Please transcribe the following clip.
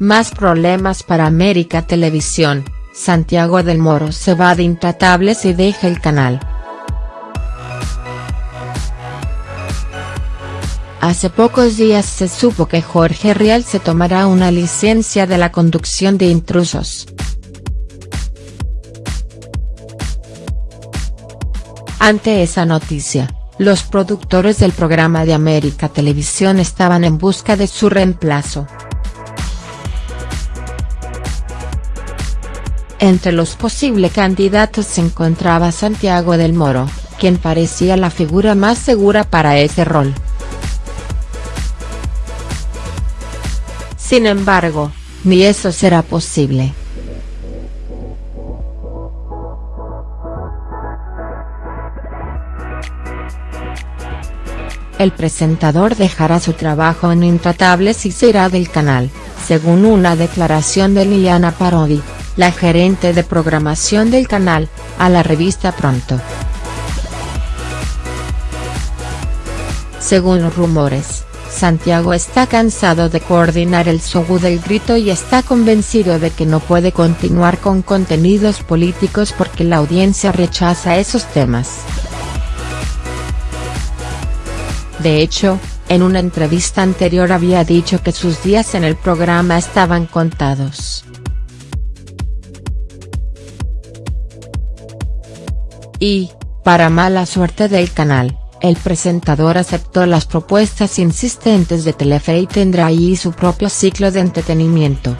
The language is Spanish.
Más problemas para América Televisión, Santiago del Moro se va de Intratables y deja el canal. Hace pocos días se supo que Jorge Rial se tomará una licencia de la conducción de Intrusos. Ante esa noticia, los productores del programa de América Televisión estaban en busca de su reemplazo. Entre los posibles candidatos se encontraba Santiago del Moro, quien parecía la figura más segura para ese rol. Sin embargo, ni eso será posible. El presentador dejará su trabajo en Intratables y se irá del canal, según una declaración de Liliana Parodi, la gerente de programación del canal, a la revista Pronto. Según rumores, Santiago está cansado de coordinar el show del grito y está convencido de que no puede continuar con contenidos políticos porque la audiencia rechaza esos temas. De hecho, en una entrevista anterior había dicho que sus días en el programa estaban contados. Y, para mala suerte del canal, el presentador aceptó las propuestas insistentes de Telefe y tendrá ahí su propio ciclo de entretenimiento.